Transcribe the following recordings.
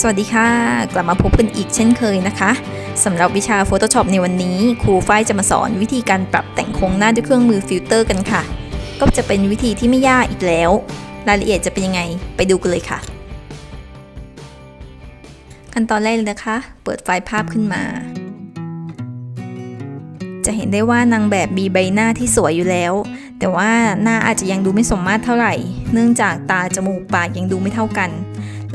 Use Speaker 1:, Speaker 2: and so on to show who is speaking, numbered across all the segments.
Speaker 1: สวัสดีค่ะ กลับมาพบกันอีกเช่นเคยนะคะสำหรับวิชา Photoshop ในวันนี้ ครูฝ้ายจะมาสอนวิธีการปรับแต่งโครงหน้าด้วยเครื่องมือฟิลเตอร์กันค่ะ ก็จะเป็นวิธีที่ไม่ยากอีกแล้ว รายละเอียดจะเป็นยังไงไปดูกันเลยค่ะ ขั้นตอนแรกเลยนะคะ เปิดไฟล์ภาพขึ้นมา จะเห็นได้ว่านางแบบมีใบหน้าที่สวยอยู่แล้ว แต่ว่าหน้าอาจจะยังดูไม่สมมาตรเท่าไหร่ เนื่องจากตาจมูกปากยังดูไม่เท่ากัน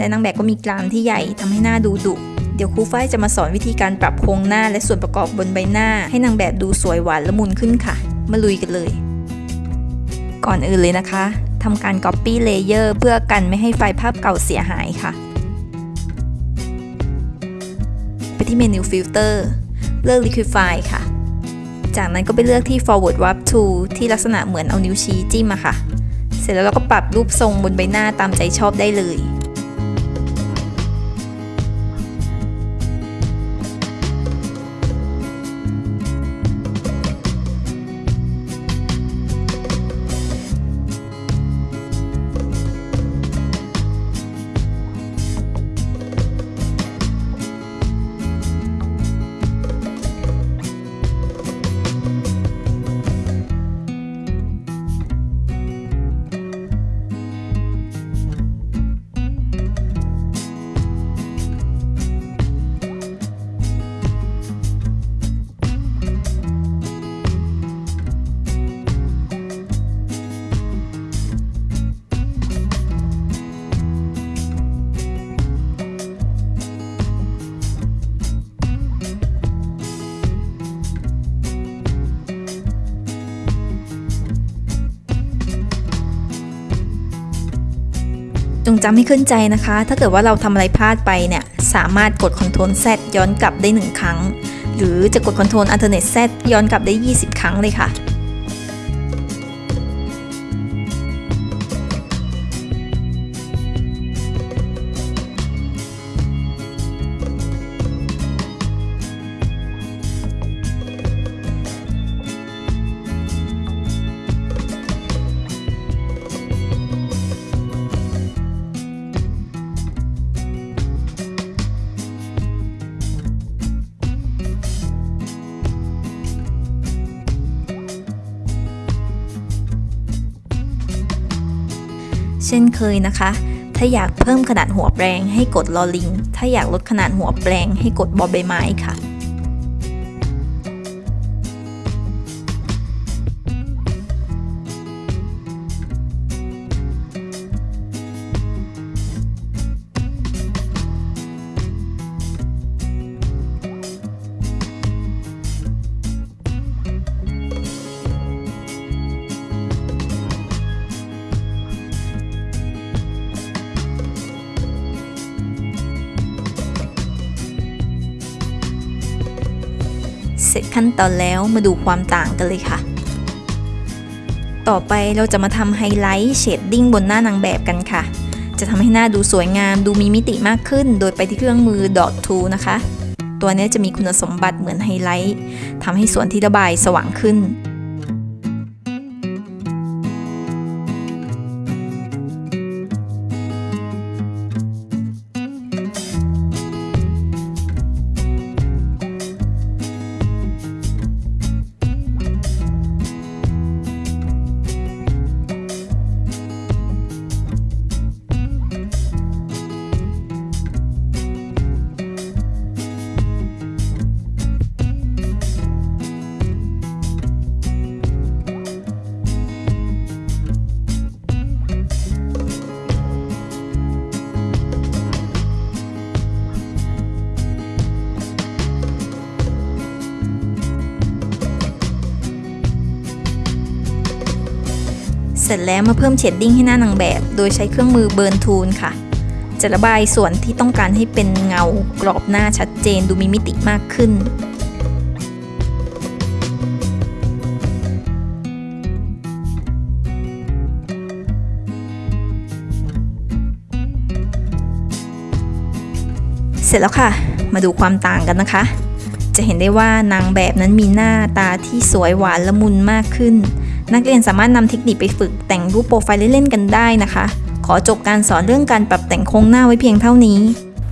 Speaker 1: และนางแบบก็มีกรามที่ใหญ่ทำให้หน้าดูดุเดี๋ยวครูฝ้ายจะมาสอนวิธีการปรับโครงหน้าและส่วนประกอบบนใบหน้า ให้นางแบบดูสวยหวานละมุนขึ้นค่ะ มาลุยกันเลย ก่อนอื่นเลยนะคะทำการ Copy Layer เพื่อกันไม่ให้ไฟล์ภาพเก่าเสียหายค่ะ ไปที่เมนู Filter เลือก Liquify ค่ะ จากนั้นก็ไปเลือกที่ Forward Warp Tool ที่ลักษณะเหมือนเอานิ้วชี้จิ้มอะค่ะ เสร็จแล้วเราก็ปรับรูปทรงบนใบหน้าตามใจชอบได้เลย จำให้ขึ้นใจนะคะ ถ้าเกิดว่าเราทำอะไรพลาดไปเนี่ย สามารถกด Ctrl Z ย้อนกลับได้ 1 ครั้ง หรือจะกด Ctrl Alternate Z ย้อนกลับได้ 20 ครั้งเลยค่ะ ช่นเคยนะคะ ถ้าอยากเพิ่มขนาดหัวแปรงให้กดลอลิง ถ้าอยากลดขนาดหัวแปรงให้กดบอใบไม้ค่ะ เสร็จขั้นตอนแล้วมาดูความต่างกันเลยค่ะ ต่อไปเราจะมาทำ highlight shading บนหน้านางแบบกันค่ะ จะทำให้หน้าดูสวยงามดูมีมิติมากขึ้น โดยไปที่เครื่องมือ Dodge Tool นะคะ ตัวนี้จะมีคุณสมบัติเหมือนไฮไลท์ทำให้ส่วนที่ระบายสว่างขึ้น ร็จแล้วมาเพิ่ม shading ให้หน้านางแบบ โดยใช้เครื่องมือ Burn Tool ค่ะ จะระบายส่วนที่ต้องการให้เป็นเงากรอบหน้าชัดเจนดูมีมิติมากขึ้นเสร็จแล้วค่ะ มาดูความต่างกันนะคะ จะเห็นได้ว่านางแบบนั้นมีหน้าตาที่สวยหวานละมุนมากขึ้น นักเรียนสามารถนำเทคนิคไปฝึกแต่งรูปโปรไฟล์เล่นๆกันได้นะคะ ขอจบการสอนเรื่องการปรับแต่งโครงหน้าไว้เพียงเท่านี้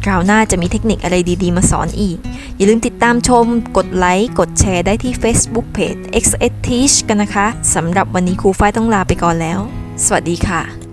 Speaker 1: คราวหน้าจะมีเทคนิคอะไรดีๆ มาสอนอีก อย่าลืมติดตามชม กดไลค์ กดแชร์ได้ที่ Facebook Page XS Teach กันนะคะ สำหรับวันนี้ครูฝ้ายต้องลาไปก่อนแล้ว สวัสดีค่ะ